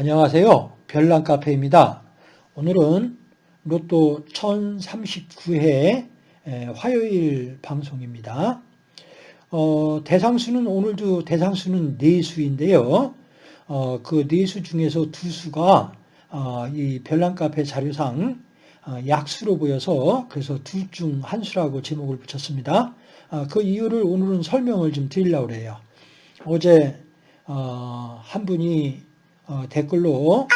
안녕하세요. 별난카페입니다. 오늘은 로또 1039회 화요일 방송입니다. 어, 대상수는 오늘도 대상수는 4수인데요. 어, 그 4수 중에서 두 수가 어, 이 별난카페 자료상 어, 약수로 보여서 그래서 둘 중 한 수라고 제목을 붙였습니다. 어, 그 이유를 오늘은 설명을 좀 드리려고 해요. 어제 어, 한 분이 댓글로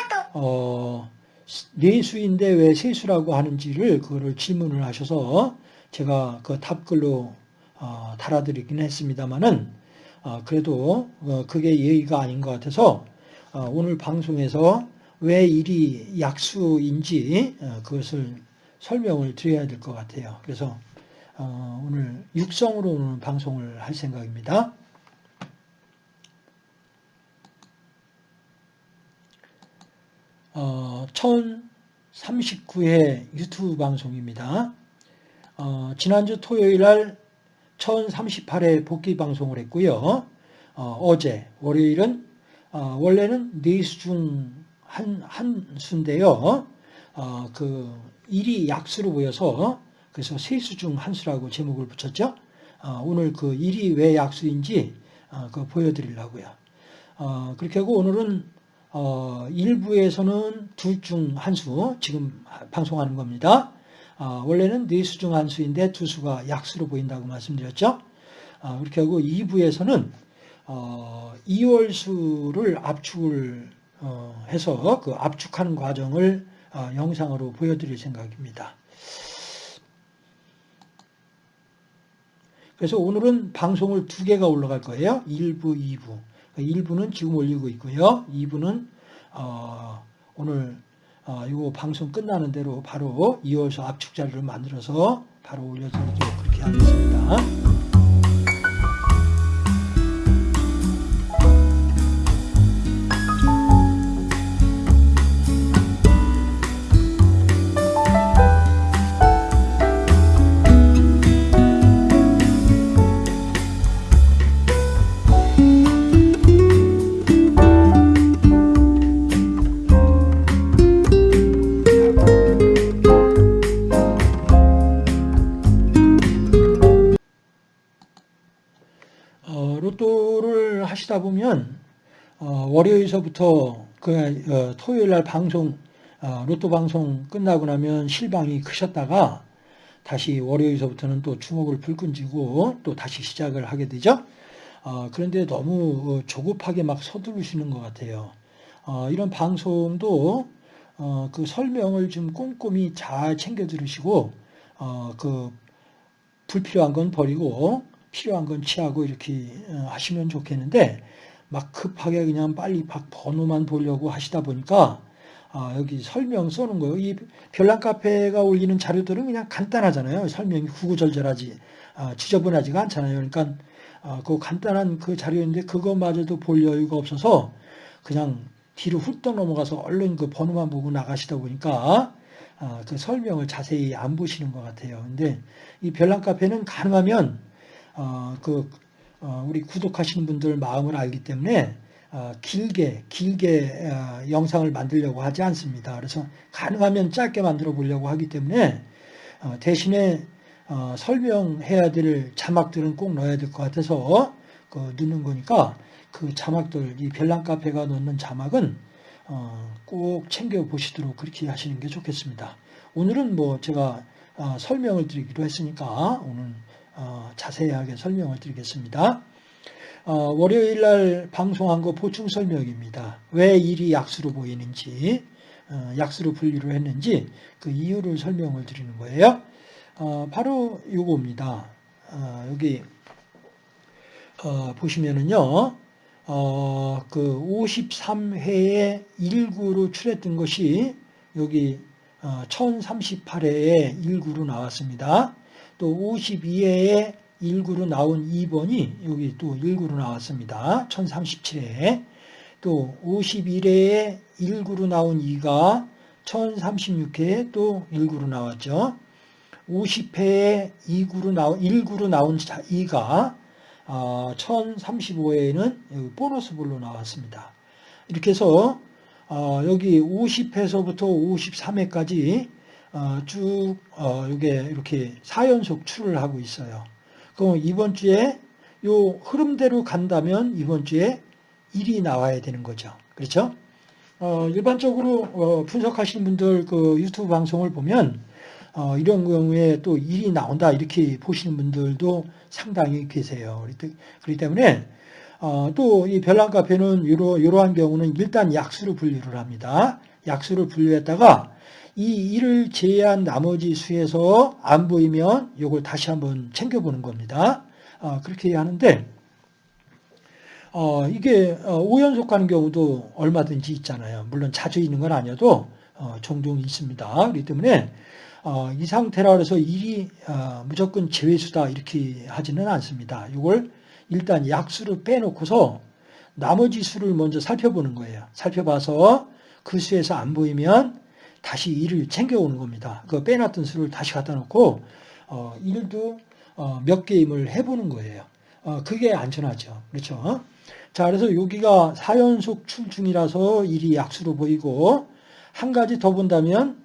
네수인데 왜 세수라고 하는지를 그거를 질문을 하셔서 제가 그 답글로 달아드리긴 했습니다만은 그래도 그게 예의가 아닌 것 같아서 오늘 방송에서 왜 일이 약수인지 그것을 설명을 드려야 될 것 같아요. 그래서 오늘 육성으로 오늘 방송을 할 생각입니다. 어, 1039회 유튜브 방송입니다. 어, 지난주 토요일 날 1038회 복귀 방송을 했고요. 어, 제 월요일은 어, 원래는 4수 중 한, 한 수인데요. 어, 그 일이 약수로 보여서 그래서 세 수 중 한 수라고 제목을 붙였죠. 어, 오늘 그 일이 왜 약수인지 어, 그 보여드리려고요. 어, 그렇게 하고 오늘은 어, 일부에서는 둘 중 한 수, 지금 방송하는 겁니다. 어, 원래는 네 수 중 한 수인데 두 수가 약수로 보인다고 말씀드렸죠. 어, 그렇게 하고 2부에서는 어, 2월 수를 압축을 어, 해서 그 압축하는 과정을 어, 영상으로 보여드릴 생각입니다. 그래서 오늘은 방송을 두 개가 올라갈 거예요. 1부, 2부. 1부는 지금 올리고 있고요. 2부는 어, 오늘 어, 이거 방송 끝나는 대로 바로 이어서 압축 자료를 만들어서 바로 올려드리도록 그렇게 하겠습니다. 하시다 보면 어, 월요일서부터 그 어, 토요일 날 방송 어, 로또 방송 끝나고 나면 실방이 크셨다가 다시 월요일서부터는 또 주먹을 불끈 쥐고 또 다시 시작을 하게 되죠. 어, 그런데 너무 어, 조급하게 막 서두르시는 것 같아요. 어, 이런 방송도 그 설명을 좀 꼼꼼히 잘 챙겨 들으시고 그 불필요한 건 버리고 필요한 건 취하고 이렇게 어, 하시면 좋겠는데 막 급하게 그냥 빨리 막 번호만 보려고 하시다 보니까 아, 여기 설명 써는 거예요. 이 별난 카페가 올리는 자료들은 그냥 간단하잖아요. 설명이 구구절절하지 아, 지저분하지가 않잖아요. 그러니까 아, 그 간단한 그 자료인데 그것마저도 볼 여유가 없어서 그냥 뒤로 훌떡 넘어가서 얼른 그 번호만 보고 나가시다 보니까 아, 그 설명을 자세히 안 보시는 것 같아요. 근데 이 별난 카페는 가능하면 어, 그 어, 우리 구독하시는 분들 마음을 알기 때문에 어, 길게 길게 어, 영상을 만들려고 하지 않습니다. 그래서 가능하면 짧게 만들어 보려고 하기 때문에 어, 대신에 어, 설명해야 될 자막들은 꼭 넣어야 될 것 같아서 그 넣는 거니까 그 자막들 이 별난 카페가 넣는 자막은 꼭 챙겨 보시도록 그렇게 하시는 게 좋겠습니다. 오늘은 뭐 제가 설명을 드리기로 했으니까 오늘 어, 자세하게 설명을 드리겠습니다. 어, 월요일 날 방송한 거 보충 설명입니다. 왜 일이 약수로 보이는지, 어, 약수로 분류를 했는지 그 이유를 설명을 드리는 거예요. 바로 요겁니다. 여기 보시면은요, 그 53회에 1구로 출했던 것이 여기 1038회에 1구로 나왔습니다. 또 52회에 1구로 나온 2번이 여기 또 1구로 나왔습니다. 1037회. 또 51회에 1구로 나온 2가 1036회에 또 1구로 나왔죠. 50회에 2구로 나온 1구로 나온 2가 1035회에는 보너스 볼로 나왔습니다. 이렇게 해서 어, 여기 50회서부터 53회까지 어, 쭉 어, 이게 이렇게 4연속 출을 하고 있어요. 그럼 이번 주에 요 흐름대로 간다면 이번 주에 1이 나와야 되는 거죠. 그렇죠? 어, 일반적으로 어, 분석하시는 분들 그 유튜브 방송을 보면 어, 이런 경우에 또 일이 나온다 이렇게 보시는 분들도 상당히 계세요. 그렇기 때문에 어, 또이 별난 카페는 이러, 이러한 경우는 일단 약수로 분류를 합니다. 약수를 분류했다가 이 일을 제외한 나머지 수에서 안 보이면 이걸 다시 한번 챙겨보는 겁니다. 어, 그렇게 하는데 어, 이게 5연속 어, 가는 경우도 얼마든지 있잖아요. 물론 자주 있는 건 아니어도 어, 종종 있습니다. 그렇기 때문에 어, 이 상태라 그래서 일이 어, 무조건 제외수다 이렇게 하지는 않습니다. 이걸 일단 약수를 빼놓고서 나머지 수를 먼저 살펴보는 거예요. 살펴봐서 그 수에서 안 보이면 다시 일을 챙겨오는 겁니다. 그 빼놨던 수를 다시 갖다 놓고 어, 일도 어, 몇 게임을 해보는 거예요. 어, 그게 안전하죠. 그렇죠? 자, 그래서 여기가 4연속 출중이라서 일이 약수로 보이고 한 가지 더 본다면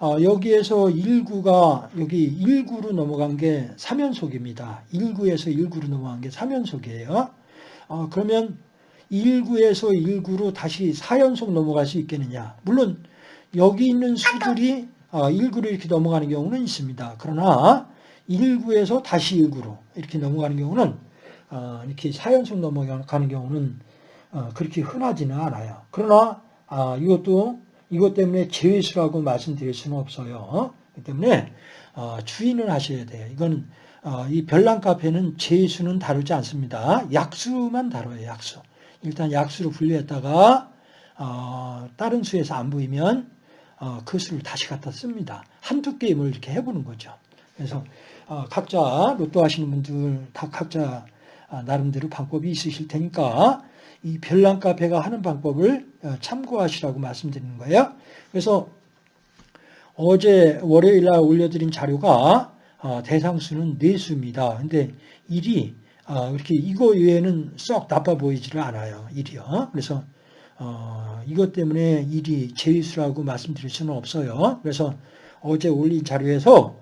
어, 여기에서 1구가 여기 1구로 넘어간 게 3연속입니다. 1구에서 1구로 넘어간 게 3연속이에요. 어, 그러면 1구에서 1구로 다시 4연속 넘어갈 수 있겠느냐? 물론 여기 있는 수들이 1구로 어, 이렇게 넘어가는 경우는 있습니다. 그러나 1구에서 다시 1구로 이렇게 넘어가는 경우는 어, 이렇게 4연속 넘어가는 경우는 어, 그렇게 흔하지는 않아요. 그러나 아, 이것도 이것 때문에 제외수라고 말씀드릴 수는 없어요. 그렇기 때문에 주의는 하셔야 돼요. 이건 이 별난 카페는 제외수는 다루지 않습니다. 약수만 다뤄요. 약수. 일단 약수로 분류했다가 다른 수에서 안 보이면 그 수를 다시 갖다 씁니다. 한두 게임을 이렇게 해보는 거죠. 그래서 각자 로또 하시는 분들 다 각자 아, 나름대로 방법이 있으실 테니까 이 별난 카페가 하는 방법을 어, 참고하시라고 말씀드리는 거예요. 그래서 어제 월요일 날 올려드린 자료가 어, 대상수는 4수입니다. 근데 일이 어, 이렇게 이거 외에는 썩 나빠 보이지를 않아요. 일이요. 그래서 이것 때문에 일이 제위수라고 말씀드릴 수는 없어요. 그래서 어제 올린 자료에서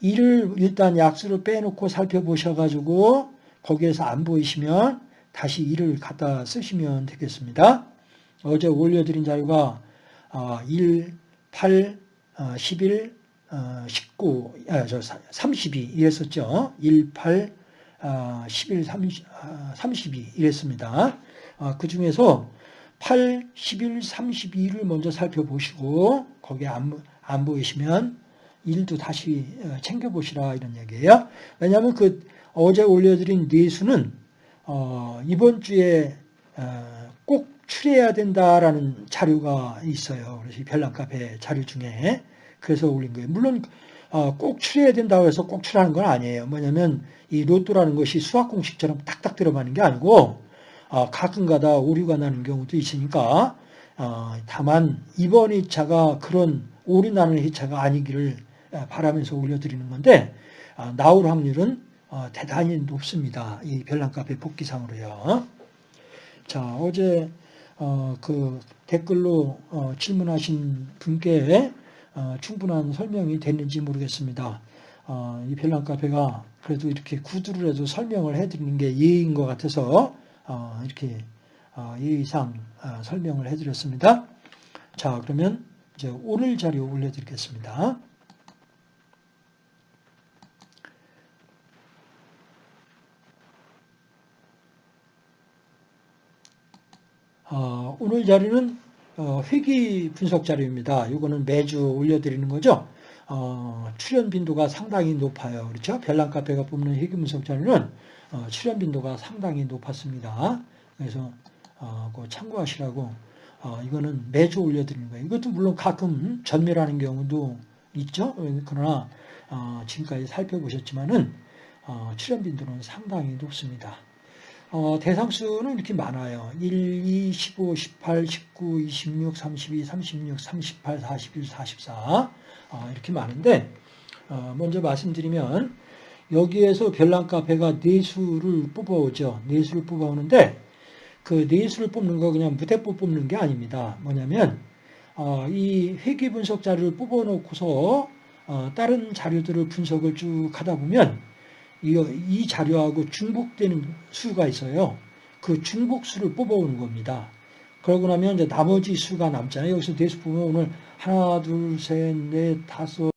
일을 일단 약수를 빼놓고 살펴보셔가지고 거기에서 안 보이시면 다시 이를 갖다 쓰시면 되겠습니다. 어제 올려드린 자료가 1, 8, 11, 19, 아, 저 32 이랬었죠. 1, 8, 11, 30, 32 이랬습니다. 아, 그 중에서 8, 11, 32를 먼저 살펴보시고 거기에 안, 안 보이시면 1도 다시 어, 챙겨보시라 이런 얘기예요. 왜냐하면 그 어제 올려드린 뇌수는 어, 이번 주에 어, 꼭 출해야 된다라는 자료가 있어요. 그래서 별난 카페 자료 중에 그래서 올린 거예요. 물론 어, 꼭 출해야 된다고 해서 꼭 출하는 건 아니에요. 뭐냐면 이 로또라는 것이 수학 공식처럼 딱딱 들어가는 게 아니고 어, 가끔가다 오류가 나는 경우도 있으니까 어, 다만 이번 2차가 그런 오류 나는 2차가 아니기를 바라면서 올려드리는 건데 아, 나올 확률은 어, 대단히 높습니다. 이 별난 카페 복귀상으로요. 자, 어제 어, 그 댓글로 어, 질문하신 분께 어, 충분한 설명이 됐는지 모르겠습니다. 어, 이 별난 카페가 그래도 이렇게 구두를 해도 설명을 해드리는 게 예의인 것 같아서 어, 이렇게 예의상 설명을 해드렸습니다. 자, 그러면 이제 오늘 자료 올려드리겠습니다. 어, 오늘 자료는 어, 회기 분석 자료입니다. 이거는 매주 올려드리는 거죠. 어, 출연 빈도가 상당히 높아요. 그렇죠? 별난 카페가 뽑는 회기 분석 자료는 어, 출연 빈도가 상당히 높았습니다. 그래서 어, 그 참고하시라고 어, 이거는 매주 올려드리는 거예요. 이것도 물론 가끔 전멸하는 경우도 있죠. 그러나 지금까지 살펴보셨지만은 출연 빈도는 상당히 높습니다. 어, 대상수는 이렇게 많아요. 1, 2, 15, 18, 19, 26, 32, 36, 38, 41, 44 어, 이렇게 많은데 어, 먼저 말씀드리면 여기에서 별난 카페가 네 수를 뽑아오죠. 네 수를 뽑아오는데 그 네 수를 뽑는 거 그냥 무대뽀 뽑는 게 아닙니다. 뭐냐면 어, 이 회귀 분석 자료를 뽑아놓고서 어, 다른 자료들을 분석을 쭉 하다 보면 이, 이 자료하고 중복되는 수가 있어요. 그 중복수를 뽑아오는 겁니다. 그러고 나면 이제 나머지 수가 남잖아요. 여기서 대수 보면 오늘 하나, 둘, 셋, 넷, 다섯,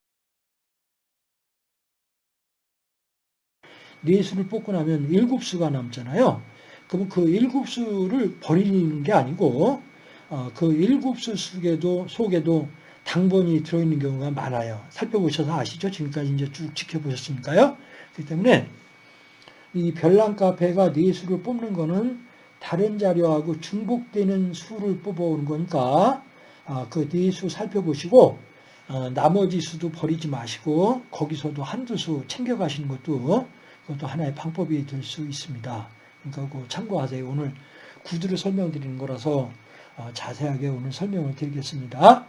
네 수를 뽑고 나면 일곱 수가 남잖아요. 그러면 그 일곱 수를 버리는 게 아니고 어, 그 일곱 수 속에도 속에도 당번이 들어있는 경우가 많아요. 살펴보셔서 아시죠? 지금까지 이제 쭉 지켜보셨으니까요. 그렇기 때문에 이 별난 카페가 네 수를 뽑는 거는 다른 자료하고 중복되는 수를 뽑아오는 거니까 아, 그네 수 살펴보시고 어, 나머지 수도 버리지 마시고 거기서도 한두 수 챙겨가시는 것도 그것도 하나의 방법이 될 수 있습니다. 그러니까 그 참고하세요. 오늘 구두를 설명드리는 거라서 어, 자세하게 오늘 설명을 드리겠습니다.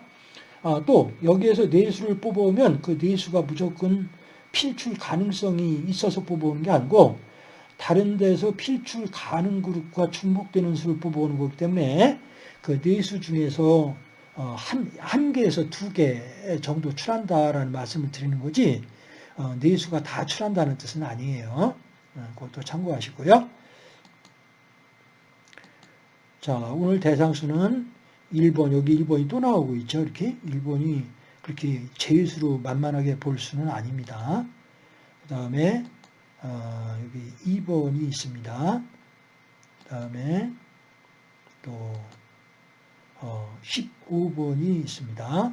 아, 또 여기에서 네수를 뽑아오면 그 네수가 무조건 필출 가능성이 있어서 뽑아오는 게 아니고 다른 데서 필출 가능 그룹과 중복되는 수를 뽑아오는 거기 때문에 그 네수 중에서 어, 한, 한 개에서 두 개 정도 출한다라는 말씀을 드리는 거지 어, 네수가 다 출한다는 뜻은 아니에요. 어, 그것도 참고하시고요. 자, 오늘 대상수는 1번, 여기 1번이 또 나오고 있죠. 이렇게 1번이 그렇게 제수로 만만하게 볼 수는 아닙니다. 그 다음에 어, 여기 2번이 있습니다. 그 다음에 또 어, 15번이 있습니다.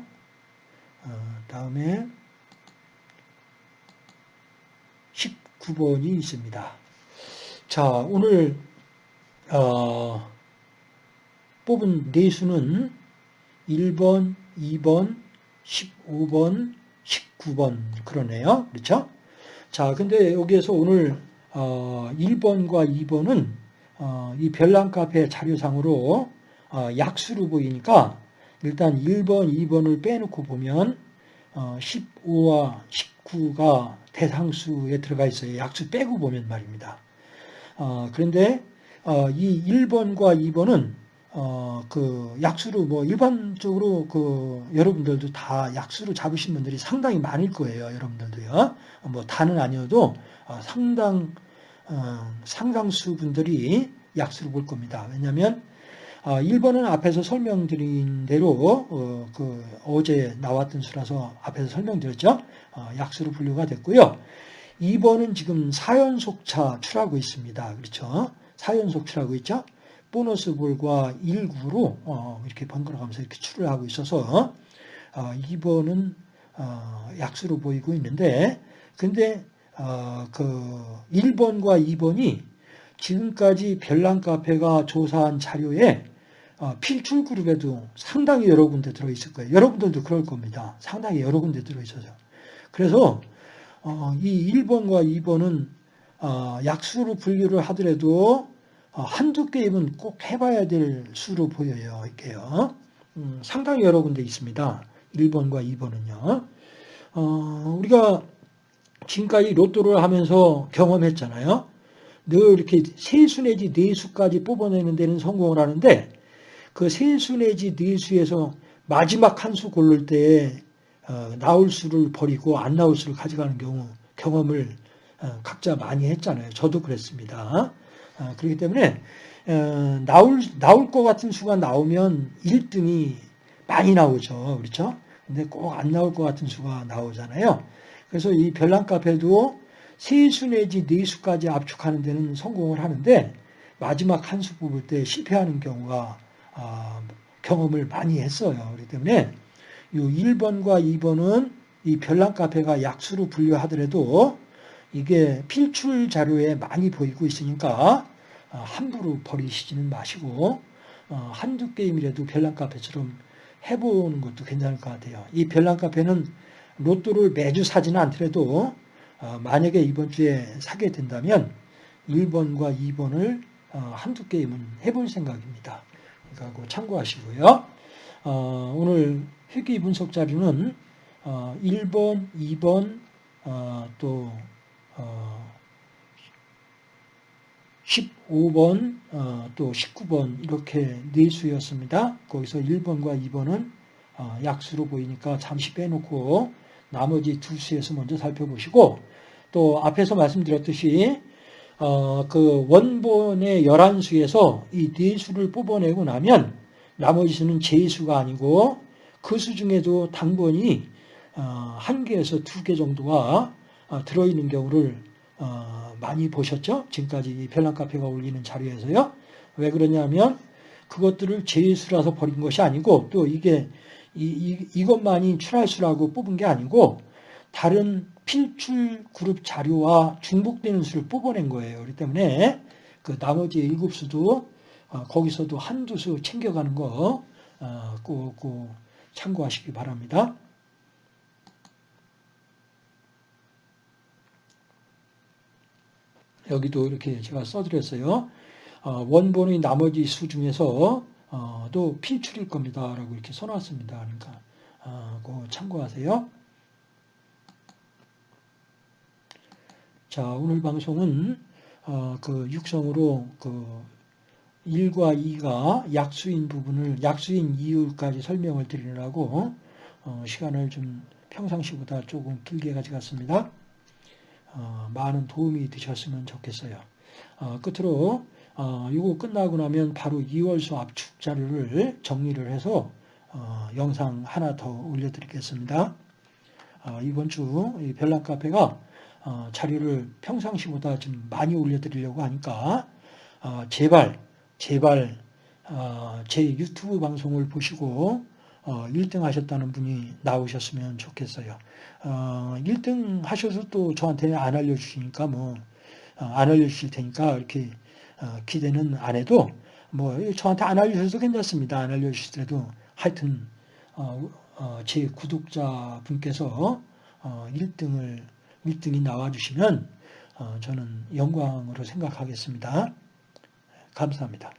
어, 다음에 19번이 있습니다. 자, 오늘 어, 뽑은 네수는 1번, 2번, 15번, 19번 그러네요. 그렇죠? 자, 근데 여기에서 오늘 어, 1번과 2번은 어, 이 별난 카페 자료상으로 어, 약수로 보이니까 일단 1번, 2번을 빼놓고 보면 어, 15와 19가 대상수에 들어가 있어요. 약수 빼고 보면 말입니다. 어, 그런데 어, 이 1번과 2번은 어, 그 약수로 뭐 일반적으로 그 여러분들도 다 약수로 잡으신 분들이 상당히 많을 거예요. 여러분들도요. 뭐 다는 아니어도 어, 상당 어, 상당수 분들이 약수를 볼 겁니다. 왜냐하면 어, 1번은 앞에서 설명드린 대로 어, 그 어제 나왔던 수라서 앞에서 설명드렸죠. 어, 약수로 분류가 됐고요. 2번은 지금 4연속차 출하고 있습니다. 그렇죠? 4연속 출하고 있죠. 보너스 볼과 1구로 어, 이렇게 번갈아가면서 이렇게 출을 하고 있어서 2번은 어, 약수로 보이고 있는데 근데 그 1번과 2번이 지금까지 별난 카페가 조사한 자료에 필출 그룹에도 상당히 여러 군데 들어있을 거예요. 여러분들도 그럴 겁니다. 상당히 여러 군데 들어있어서. 그래서 이 1번과 2번은 약수로 분류를 하더라도 어, 한두 게임은 꼭 해봐야 될 수로 보여요. 이게요. 음, 상당히 여러 군데 있습니다. 1번과 2번은요. 어, 우리가 지금까지 로또를 하면서 경험했잖아요. 늘 이렇게 세 수 내지 네 수까지 뽑아내는 데는 성공을 하는데 그 세 수 내지 네 수에서 마지막 한 수 고를 때 어, 나올 수를 버리고 안 나올 수를 가져가는 경우 경험을 어, 각자 많이 했잖아요. 저도 그랬습니다. 아, 그렇기 때문에 어, 나올 나올 것 같은 수가 나오면 1등이 많이 나오죠. 그렇죠? 근데 꼭 안 나올 것 같은 수가 나오잖아요. 그래서 이 별난 카페도 세 수 내지 네 수까지 압축하는 데는 성공을 하는데 마지막 한 수 뽑을 때 실패하는 경우가 아, 경험을 많이 했어요. 그렇기 때문에 이 1번과 2번은 이 별난 카페가 약수로 분류하더라도 이게 필출 자료에 많이 보이고 있으니까 어, 함부로 버리시지는 마시고 어, 한두 게임이라도 별난 카페처럼 해보는 것도 괜찮을 것 같아요. 이 별난 카페는 로또를 매주 사지는 않더라도 어, 만약에 이번 주에 사게 된다면 1번과 2번을 한두 게임은 해볼 생각입니다. 그러니까 참고하시고요. 오늘 회귀 분석 자료는 1번, 2번, 또 15번 어, 또 19번 이렇게 네 수였습니다. 거기서 1번과 2번은 어, 약수로 보이니까 잠시 빼놓고 나머지 두 수에서 먼저 살펴보시고 또 앞에서 말씀드렸듯이 어, 그 원본의 11수에서 이네 수를 뽑아내고 나면 나머지 수는 제수가 아니고 그 수 중에도 당번이 어, 한 개에서 두 개 정도가 어, 들어있는 경우를 어, 많이 보셨죠? 지금까지 별난카페가 올리는 자료에서요. 왜 그러냐면 그것들을 제수라서 버린 것이 아니고 또 이게 이, 이, 것만이 출할수라고 뽑은 게 아니고 다른 필출 그룹 자료와 중복되는 수를 뽑아낸 거예요. 그렇기 때문에 그 나머지 일곱 수도 어, 거기서도 한두 수 챙겨가는 거 어, 참고하시기 바랍니다. 여기도 이렇게 제가 써드렸어요. 어, 원본의 나머지 수 중에서 어, 또 필출일 겁니다. 라고 이렇게 써놨습니다. 그러니까 참고하세요. 자, 오늘 방송은 어, 그 육성으로 그 1과 2가 약수인 부분을 약수인 이유까지 설명을 드리느라고 어, 시간을 좀 평상시보다 조금 길게 가져갔습니다. 어, 많은 도움이 되셨으면 좋겠어요. 어, 끝으로 어, 이거 끝나고 나면 바로 2월수 압축 자료를 정리를 해서 어, 영상 하나 더 올려드리겠습니다. 어, 이번 주 별난 카페가 어, 자료를 평상시보다 좀 많이 올려드리려고 하니까 어, 제발 제발 어, 제 유튜브 방송을 보시고 1등 하셨다는 분이 나오셨으면 좋겠어요. 1등 하셔서 또 저한테 안 알려주시니까 뭐 안 알려주실 테니까 이렇게 기대는 안 해도 뭐 저한테 안 알려주셔도 괜찮습니다. 안 알려주시더라도 하여튼 제 구독자 분께서 1등을 1등이 나와주시면 저는 영광으로 생각하겠습니다. 감사합니다.